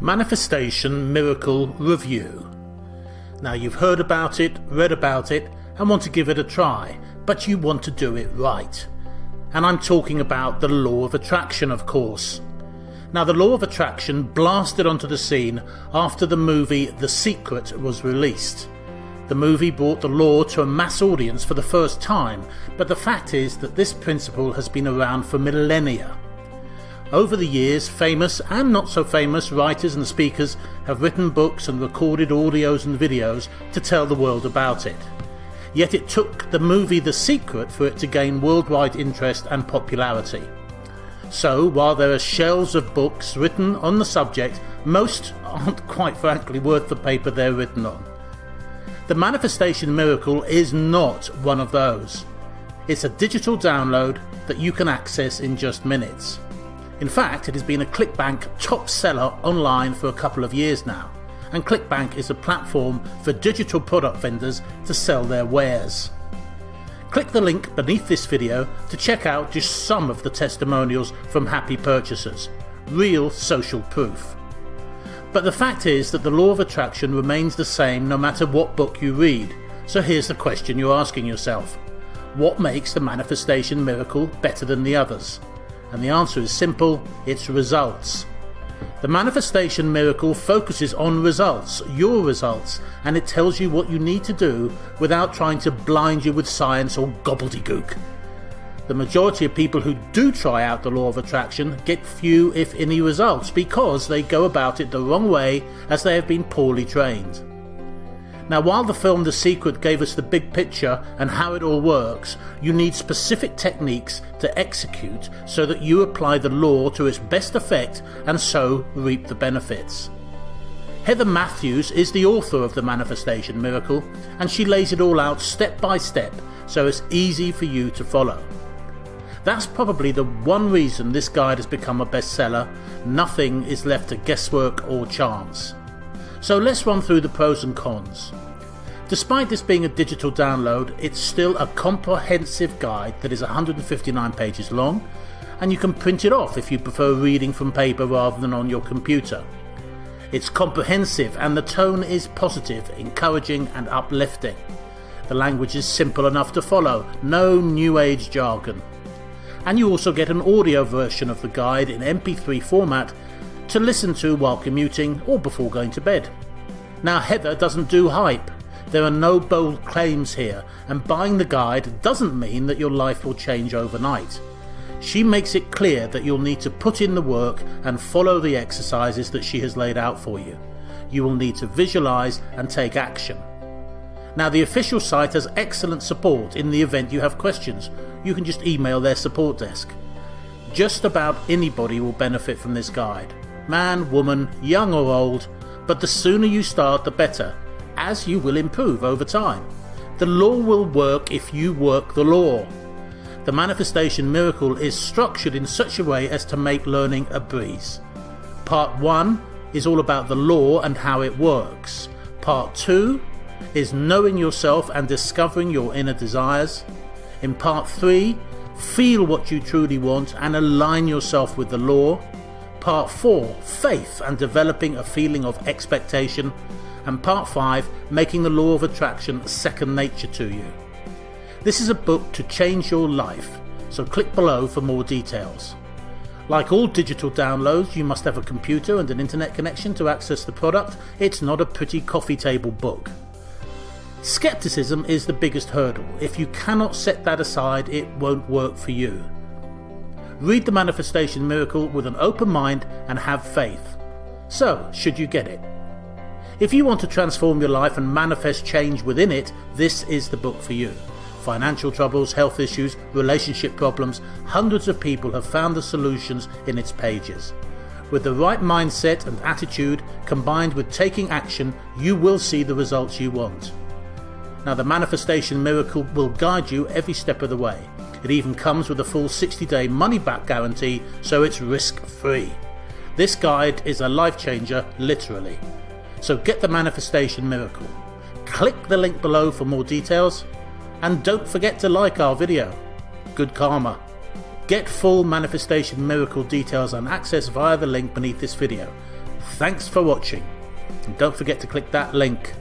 Manifestation Miracle Review. Now you've heard about it, read about it, and want to give it a try, but you want to do it right. And I'm talking about the law of attraction, of course. Now, the law of attraction blasted onto the scene after the movie The Secret was released. The movie brought the law to a mass audience for the first time, but the fact is that this principle has been around for millennia. Over the years, famous and not so famous writers and speakers have written books and recorded audios and videos to tell the world about it. Yet it took the movie The Secret for it to gain worldwide interest and popularity. So, while there are shelves of books written on the subject, most aren't quite frankly worth the paper they're written on. The Manifestation Miracle is not one of those. It's a digital download that you can access in just minutes. In fact, it has been a ClickBank top seller online for a couple of years now, and ClickBank is a platform for digital product vendors to sell their wares. Click the link beneath this video to check out just some of the testimonials from happy purchasers. Real social proof. But the fact is that the law of attraction remains the same no matter what book you read. So here's the question you're asking yourself. What makes the manifestation miracle better than the others? And the answer is simple it's results. The manifestation miracle focuses on results, your results, and it tells you what you need to do without trying to blind you with science or gobbledygook. The majority of people who do try out the law of attraction get few, if any, results because they go about it the wrong way as they have been poorly trained. Now, while the film The Secret gave us the big picture and how it all works, you need specific techniques to execute so that you apply the law to its best effect and so reap the benefits. Heather Matthews is the author of The Manifestation Miracle, and she lays it all out step by step so it's easy for you to follow. That's probably the one reason this guide has become a bestseller. Nothing is left to guesswork or chance. So let's run through the pros and cons. Despite this being a digital download, it's still a comprehensive guide that is 159 pages long, and you can print it off if you prefer reading from paper rather than on your computer. It's comprehensive and the tone is positive, encouraging, and uplifting. The language is simple enough to follow, no new age jargon. And you also get an audio version of the guide in MP3 format to listen to while commuting or before going to bed. Now, Heather doesn't do hype. There are no bold claims here, and buying the guide doesn't mean that your life will change overnight. She makes it clear that you'll need to put in the work and follow the exercises that she has laid out for you. You will need to visualize and take action. Now, the official site has excellent support in the event you have questions. You can just email their support desk. Just about anybody will benefit from this guide man, woman, young or old, but the sooner you start the better, as you will improve over time. The law will work if you work the law. The manifestation miracle is structured in such a way as to make learning a breeze. Part 1 is all about the law and how it works. Part 2 is knowing yourself and discovering your inner desires. In part 3, feel what you truly want and align yourself with the law. Part 4 Faith and developing a feeling of expectation. And Part 5 Making the Law of Attraction second nature to you. This is a book to change your life, so click below for more details. Like all digital downloads, you must have a computer and an internet connection to access the product. It's not a pretty coffee table book. Skepticism is the biggest hurdle. If you cannot set that aside, it won't work for you. Read the Manifestation Miracle with an open mind and have faith. So, should you get it? If you want to transform your life and manifest change within it, this is the book for you. Financial troubles, health issues, relationship problems, hundreds of people have found the solutions in its pages. With the right mindset and attitude combined with taking action, you will see the results you want. Now, the Manifestation Miracle will guide you every step of the way. It even comes with a full 60 day money back guarantee, so it's risk free. This guide is a life changer, literally. So get the manifestation miracle. Click the link below for more details, and don't forget to like our video. Good karma. Get full manifestation miracle details and access via the link beneath this video. Thanks for watching. And don't forget to click that link